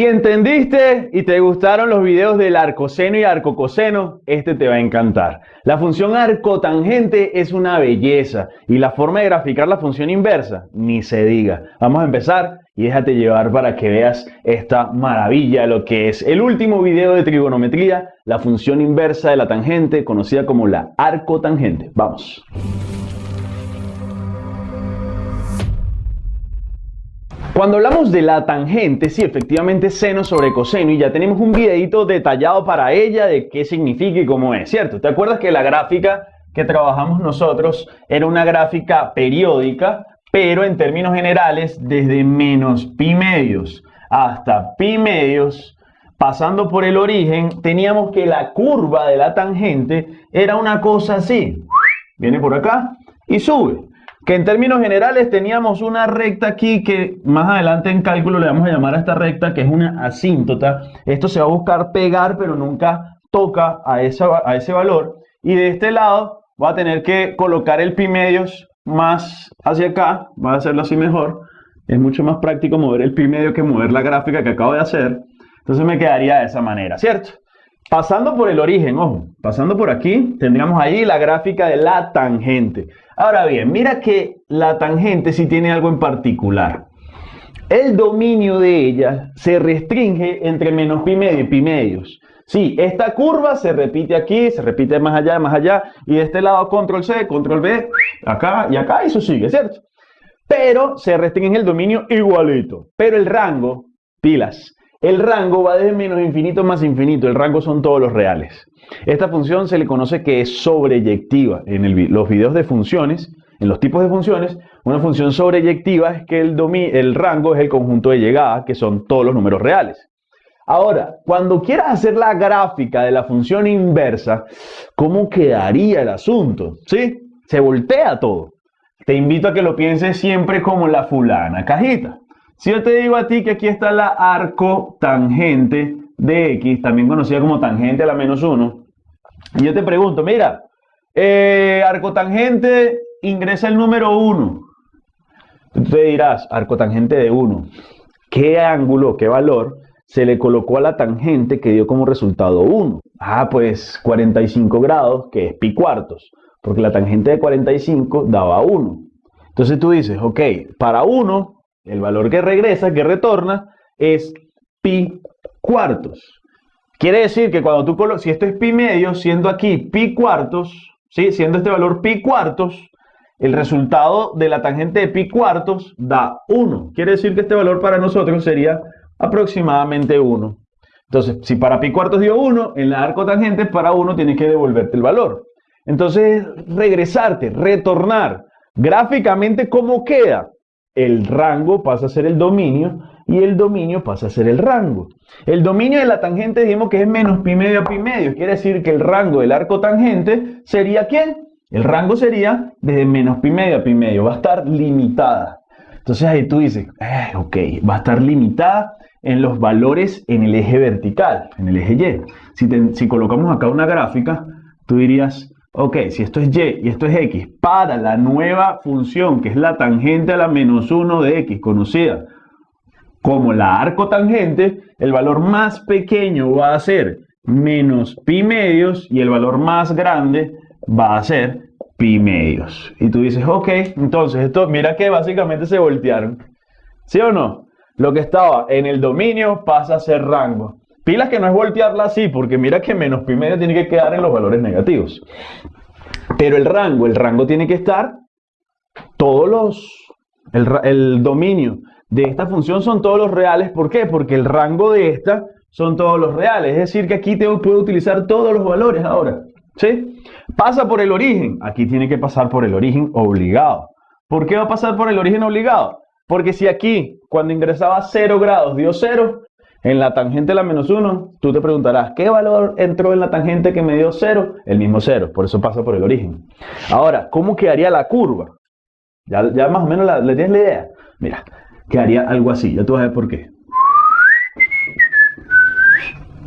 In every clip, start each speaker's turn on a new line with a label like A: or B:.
A: Si entendiste y te gustaron los videos del arcoseno y arcocoseno, este te va a encantar. La función arcotangente es una belleza y la forma de graficar la función inversa, ni se diga. Vamos a empezar y déjate llevar para que veas esta maravilla, lo que es el último video de trigonometría, la función inversa de la tangente, conocida como la arcotangente. Vamos. Cuando hablamos de la tangente, sí, efectivamente seno sobre coseno y ya tenemos un videito detallado para ella de qué significa y cómo es, ¿cierto? ¿Te acuerdas que la gráfica que trabajamos nosotros era una gráfica periódica, pero en términos generales desde menos pi medios hasta pi medios, pasando por el origen, teníamos que la curva de la tangente era una cosa así. Viene por acá y sube que en términos generales teníamos una recta aquí que más adelante en cálculo le vamos a llamar a esta recta que es una asíntota. Esto se va a buscar pegar pero nunca toca a, esa, a ese valor. Y de este lado va a tener que colocar el pi medios más hacia acá, va a hacerlo así mejor. Es mucho más práctico mover el pi medio que mover la gráfica que acabo de hacer. Entonces me quedaría de esa manera, ¿cierto? Pasando por el origen, ojo, pasando por aquí, tendríamos ahí la gráfica de la tangente. Ahora bien, mira que la tangente sí tiene algo en particular. El dominio de ella se restringe entre menos pi medio y pi medios. Sí, esta curva se repite aquí, se repite más allá, más allá, y de este lado control C, control B, acá y acá, eso sigue, ¿cierto? Pero se restringe el dominio igualito. Pero el rango, pilas, el rango va desde menos infinito más infinito. El rango son todos los reales. Esta función se le conoce que es sobreyectiva. En los videos de funciones, en los tipos de funciones, una función sobreyectiva es que el, el rango es el conjunto de llegada, que son todos los números reales. Ahora, cuando quieras hacer la gráfica de la función inversa, ¿cómo quedaría el asunto? ¿Sí? Se voltea todo. Te invito a que lo pienses siempre como la fulana cajita. Si yo te digo a ti que aquí está la arcotangente de x, también conocida como tangente a la menos 1, y yo te pregunto, mira, eh, arcotangente ingresa el número 1. Tú te dirás, arcotangente de 1. ¿Qué ángulo, qué valor se le colocó a la tangente que dio como resultado 1? Ah, pues 45 grados, que es pi cuartos, porque la tangente de 45 daba 1. Entonces tú dices, ok, para 1 el valor que regresa, que retorna, es pi cuartos. Quiere decir que cuando tú si esto es pi medio, siendo aquí pi cuartos, ¿sí? siendo este valor pi cuartos, el resultado de la tangente de pi cuartos da 1. Quiere decir que este valor para nosotros sería aproximadamente 1. Entonces, si para pi cuartos dio 1, en la arcotangente para 1 tienes que devolverte el valor. Entonces, regresarte, retornar. Gráficamente, ¿cómo queda? El rango pasa a ser el dominio y el dominio pasa a ser el rango. El dominio de la tangente dijimos que es menos pi medio a pi medio. Quiere decir que el rango del arco tangente sería ¿quién? El rango sería desde menos pi medio a pi medio. Va a estar limitada. Entonces ahí tú dices, eh, ok, va a estar limitada en los valores en el eje vertical, en el eje Y. Si, si colocamos acá una gráfica, tú dirías, Ok, si esto es y y esto es x, para la nueva función que es la tangente a la menos 1 de x, conocida como la arcotangente, el valor más pequeño va a ser menos pi medios y el valor más grande va a ser pi medios. Y tú dices, ok, entonces esto, mira que básicamente se voltearon. ¿Sí o no? Lo que estaba en el dominio pasa a ser rango. Pilas que no es voltearla así, porque mira que menos pi medio tiene que quedar en los valores negativos. Pero el rango, el rango tiene que estar, todos los, el, dominio de esta función son todos los reales. ¿Por qué? Porque el rango de esta son todos los reales. Es decir, que aquí tengo, puedo utilizar todos los valores ahora. ¿Sí? Pasa por el origen. Aquí tiene que pasar por el origen obligado. ¿Por qué va a pasar por el origen obligado? Porque si aquí, cuando ingresaba 0 grados, dio 0, en la tangente de la menos 1, tú te preguntarás, ¿qué valor entró en la tangente que me dio 0? El mismo 0, por eso pasa por el origen. Ahora, ¿cómo quedaría la curva? Ya, más o menos le tienes la idea. Mira, quedaría algo así, ya tú vas a ver por qué.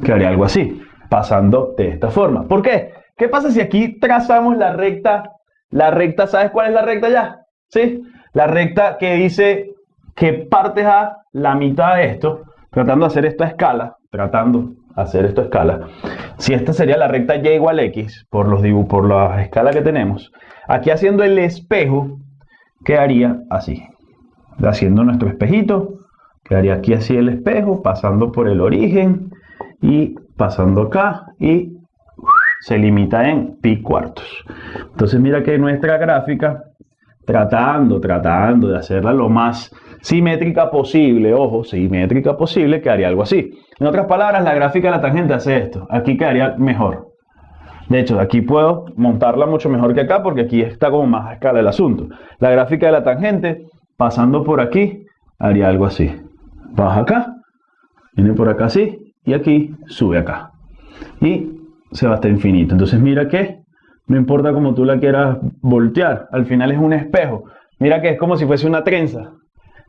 A: Quedaría algo así, pasando de esta forma. ¿Por qué? ¿Qué pasa si aquí trazamos la recta? La recta, ¿sabes cuál es la recta ya? ¿Sí? La recta que dice que partes a la mitad de esto tratando de hacer esto a escala, tratando de hacer esto a escala, si esta sería la recta y igual x, por, los por la escala que tenemos, aquí haciendo el espejo, quedaría así. Haciendo nuestro espejito, quedaría aquí así el espejo, pasando por el origen y pasando acá y se limita en pi cuartos. Entonces mira que nuestra gráfica, tratando, tratando de hacerla lo más simétrica posible, ojo, simétrica posible, quedaría algo así. En otras palabras, la gráfica de la tangente hace esto. Aquí quedaría mejor. De hecho, aquí puedo montarla mucho mejor que acá porque aquí está como más a escala el asunto. La gráfica de la tangente, pasando por aquí, haría algo así. Baja acá, viene por acá así, y aquí sube acá. Y se va hasta infinito. Entonces mira que no importa cómo tú la quieras voltear, al final es un espejo. Mira que es como si fuese una trenza.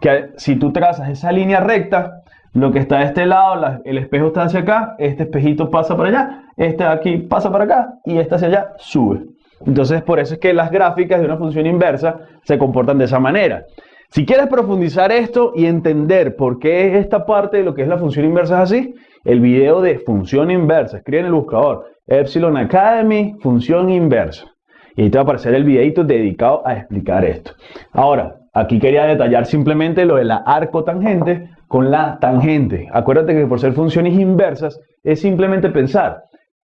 A: Que si tú trazas esa línea recta, lo que está de este lado, el espejo está hacia acá, este espejito pasa para allá, este de aquí pasa para acá y este hacia allá sube. Entonces por eso es que las gráficas de una función inversa se comportan de esa manera. Si quieres profundizar esto y entender por qué esta parte de lo que es la función inversa es así, el video de función inversa, escribe en el buscador Epsilon Academy, función inversa. Y ahí te va a aparecer el videito dedicado a explicar esto. Ahora, aquí quería detallar simplemente lo de la arco tangente con la tangente. Acuérdate que por ser funciones inversas es simplemente pensar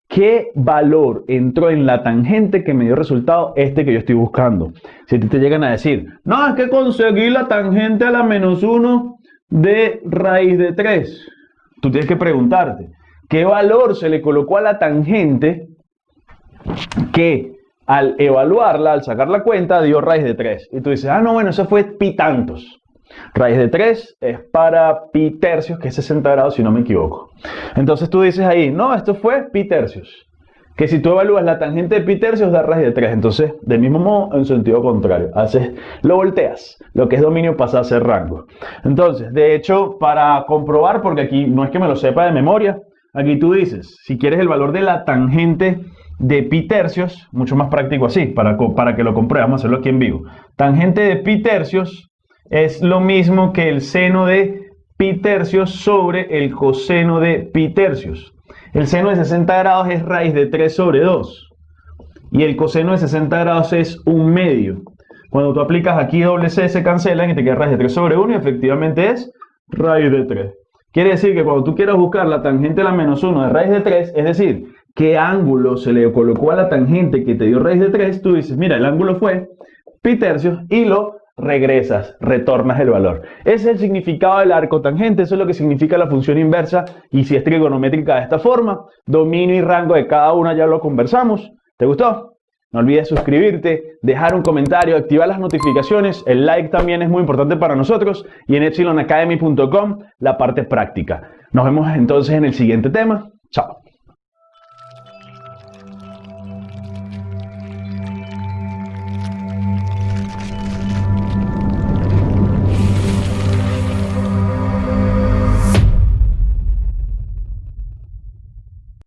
A: qué valor entró en la tangente que me dio resultado este que yo estoy buscando. Si te llegan a decir, no, es que conseguí la tangente a la menos 1 de raíz de 3. Tú tienes que preguntarte, ¿qué valor se le colocó a la tangente que al evaluarla, al sacar la cuenta, dio raíz de 3? Y tú dices, ah, no, bueno, eso fue pi tantos. Raíz de 3 es para pi tercios, que es 60 grados si no me equivoco. Entonces tú dices ahí, no, esto fue pi tercios. Que si tú evalúas la tangente de pi tercios da raíz de 3. Entonces, del mismo modo, en sentido contrario. Haces, lo volteas. Lo que es dominio pasa a ser rango. Entonces, de hecho, para comprobar, porque aquí no es que me lo sepa de memoria, aquí tú dices, si quieres el valor de la tangente de pi tercios, mucho más práctico así, para, para que lo compruebe, vamos a hacerlo aquí en vivo. Tangente de pi tercios es lo mismo que el seno de pi tercios sobre el coseno de pi tercios. El seno de 60 grados es raíz de 3 sobre 2. Y el coseno de 60 grados es un medio. Cuando tú aplicas aquí doble C se cancelan y te queda raíz de 3 sobre 1 y efectivamente es raíz de 3. Quiere decir que cuando tú quieras buscar la tangente de la menos 1 de raíz de 3, es decir, qué ángulo se le colocó a la tangente que te dio raíz de 3, tú dices, mira, el ángulo fue pi tercios y lo regresas, retornas el valor. Ese es el significado del arco tangente, eso es lo que significa la función inversa y si es trigonométrica de esta forma, dominio y rango de cada una ya lo conversamos. ¿Te gustó? No olvides suscribirte, dejar un comentario, activar las notificaciones, el like también es muy importante para nosotros y en epsilonacademy.com la parte práctica. Nos vemos entonces en el siguiente tema. Chao.